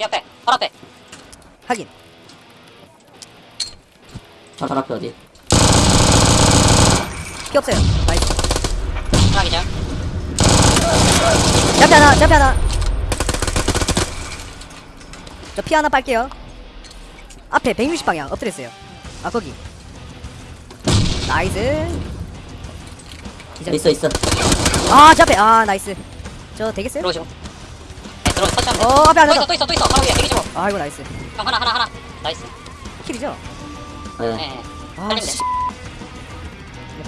이 앞에 바로 앞에. 확인. 저 저렇게 어디? 피 없어요. nice. 하나 기절 제 앞에 하나 제 앞에 하나. 저 피 하나 빨게요. 앞에 160방향 엎드려 있어요. 아 거기. nice. 기절. 있어 있어. 아제 앞에. 아 nice. 저 되겠어요? 들어오시고. 네 터치하면 어 앞에 하나 또더 있어 또 있어 또 있어. 바로 위에 125 아이고 나이스. 형 하나 하나 하나. 나이스. 킬이죠? 네. 네. 아 살리면 씨. 돼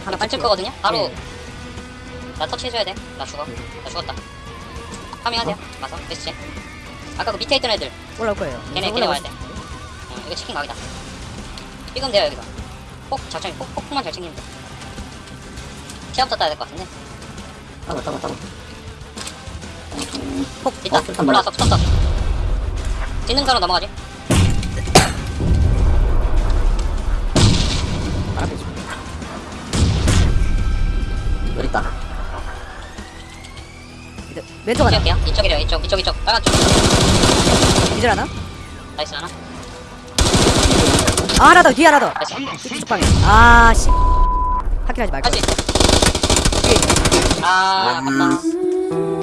하나 반칠 거거든요? 바로 네. 나 터치해줘야 돼나 죽어. 나 죽었다. 파밍하세요. 마서 베스트 아까 그 밑에 있던 애들. 올라올 거예요. 걔네 걔네 와야 돼. 어, 이거 치킨 각이다. 찍으면 돼요 여기서 폭 작전이 폭, 폭만 잘 챙기면 돼. 시합부터 따야 될 것 같은데. 따고 따고 따고. 폭 있다 어, 올라왔어 붙었어 뒤는 가로 넘어가지. 여기 있다. 이제 왼쪽 하나. 찍을게요 이쪽이래요 이쪽. 이쪽 이쪽. 빨간 쪽. 기절 하나? nice 하나. 아 하나 더 뒤에 하나 더. 나이스. 이쪽 방에. 아 씨. 확인하지 말고. 할수 있어 뒤에 있네. 아 아깝다